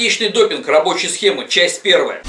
Аптечный допинг. Рабочие схемы. Часть первая.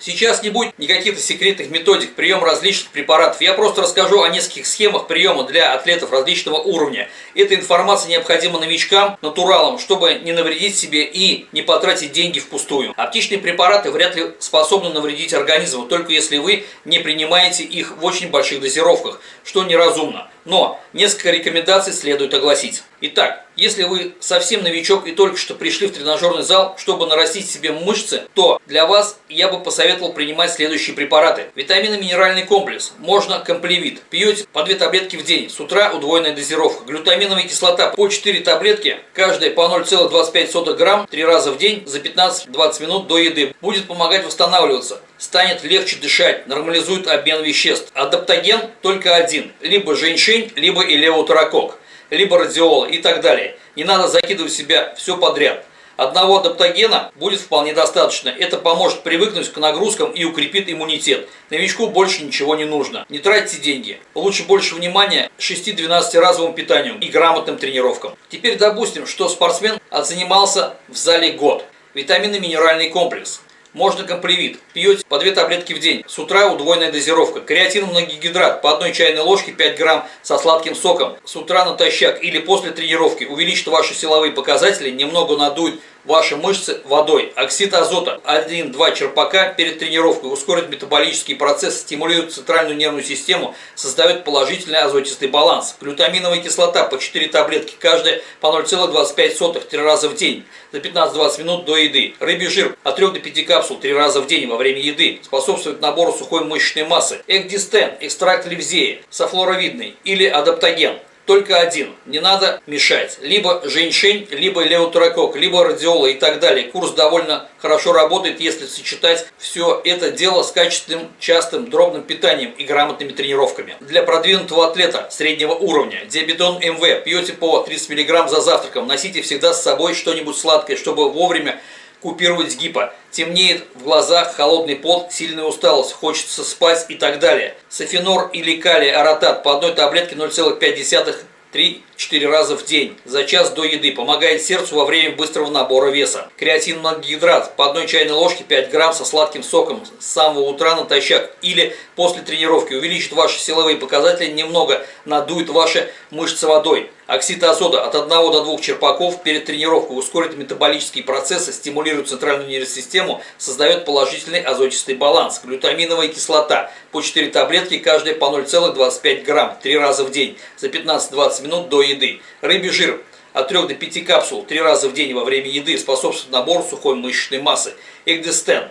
Сейчас не будет никаких секретных методик приема различных препаратов. Я просто расскажу о нескольких схемах приема для атлетов различного уровня. Эта информация необходима новичкам, натуралам, чтобы не навредить себе и не потратить деньги впустую. Аптечные препараты вряд ли способны навредить организму, только если вы не принимаете их в очень больших дозировках, что неразумно. Но несколько рекомендаций следует огласить. Итак, если вы совсем новичок и только что пришли в тренажерный зал, чтобы нарастить себе мышцы, то для вас я бы посоветовал принимать следующие препараты. Витаминно-минеральный комплекс. Можно комплевит. Пьете по 2 таблетки в день. С утра удвоенная дозировка. Глютаминовая кислота по 4 таблетки, каждая по 0,25 грамм 3 раза в день за 15-20 минут до еды. Будет помогать восстанавливаться станет легче дышать, нормализует обмен веществ. Адаптоген только один, либо женьшень, либо илеутаракок, либо радиола и так далее. Не надо закидывать в себя все подряд. Одного адаптогена будет вполне достаточно. Это поможет привыкнуть к нагрузкам и укрепит иммунитет. Новичку больше ничего не нужно. Не тратьте деньги. Лучше больше внимания 6-12 разовому питанию и грамотным тренировкам. Теперь допустим, что спортсмен отзанимался в зале год. Витаминно-минеральный комплекс. Можно комплевит. Пьете по 2 таблетки в день. С утра удвоенная дозировка. Креатин многогидрат по одной чайной ложке 5 грамм со сладким соком. С утра натощак или после тренировки увеличит ваши силовые показатели, немного надует ваши мышцы водой. Оксид азота 1-2 черпака перед тренировкой ускорит метаболический процесс, стимулирует центральную нервную систему, создает положительный азотистый баланс. Глютаминовая кислота по 4 таблетки, каждая по 0,25 3 раза в день за 15-20 минут до еды. Рыбий жир от 3 до 5 капсул 3 раза в день во время еды способствует набору сухой мышечной массы. Экдистен, экстракт левзеи, софлоровидный или адаптоген – только один. Не надо мешать. Либо женьшень, либо леутерокок, либо радиола и так далее. Курс довольно хорошо работает, если сочетать все это дело с качественным, частым, дробным питанием и грамотными тренировками. Для продвинутого атлета среднего уровня диабетон МВ пьете по 30 мг за завтраком. Носите всегда с собой что-нибудь сладкое, чтобы вовремя купировать гипо. Темнеет в глазах, холодный пот, сильная усталость, хочется спать и так далее. Софенор или калий аратат по одной таблетке 0,5 3-4 раза в день за час до еды. Помогает сердцу во время быстрого набора веса. Креатин многогидрат по одной чайной ложке 5 грамм со сладким соком с самого утра натощак или после тренировки. Увеличит ваши силовые показатели, немного надует ваши мышцы водой. Оксид азота от 1 до 2 черпаков перед тренировкой ускорит метаболические процессы, стимулирует центральную нервную систему, создает положительный азотистый баланс. Глютаминовая кислота по 4 таблетки, каждая по 0,25 грамм 3 раза в день за 15-20 минут до еды. Рыбий жир от 3 до 5 капсул 3 раза в день во время еды способствует набору сухой мышечной массы. Экдестен,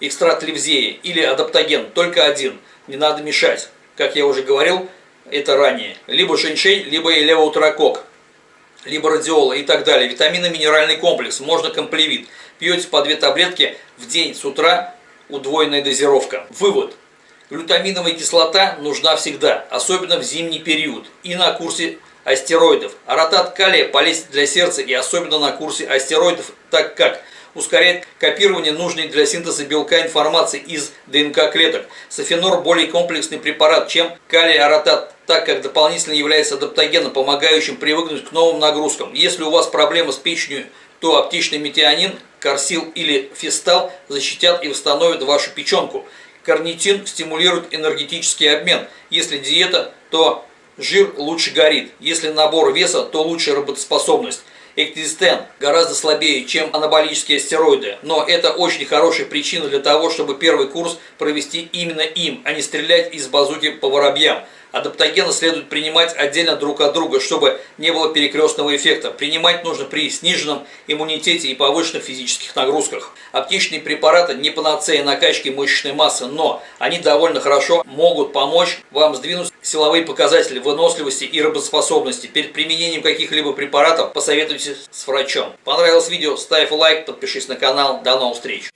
экстракт левзеи или адаптоген, только один, не надо мешать. Как я уже говорил, это ранее, либо женьшень, либо левоутракок, либо радиола и так далее. Витаминно-минеральный комплекс, можно комплевит. Пьете по 2 таблетки в день с утра, удвоенная дозировка. Вывод. Глютаминовая кислота нужна всегда, особенно в зимний период и на курсе астероидов. Аратат калия полезен для сердца и особенно на курсе астероидов, так как ускоряет копирование нужной для синтеза белка информации из ДНК клеток. Софенор более комплексный препарат, чем калий-аратат, так как дополнительно является адаптогеном, помогающим привыкнуть к новым нагрузкам. Если у вас проблемы с печенью, то аптечный метионин, корсил или фистал защитят и восстановят вашу печенку. Карнитин стимулирует энергетический обмен. Если диета, то жир лучше горит. Если набор веса, то лучше работоспособность. Эктистен гораздо слабее, чем анаболические стероиды, но это очень хорошая причина для того, чтобы первый курс провести именно им, а не стрелять из базуки по воробьям. Адаптогены следует принимать отдельно друг от друга, чтобы не было перекрестного эффекта. Принимать нужно при сниженном иммунитете и повышенных физических нагрузках. Аптечные препараты не панацея накачки мышечной массы, но они довольно хорошо могут помочь вам сдвинуть силовые показатели выносливости и работоспособности. Перед применением каких-либо препаратов посоветуйтесь с врачом. Понравилось видео? Ставь лайк, подпишись на канал. До новых встреч!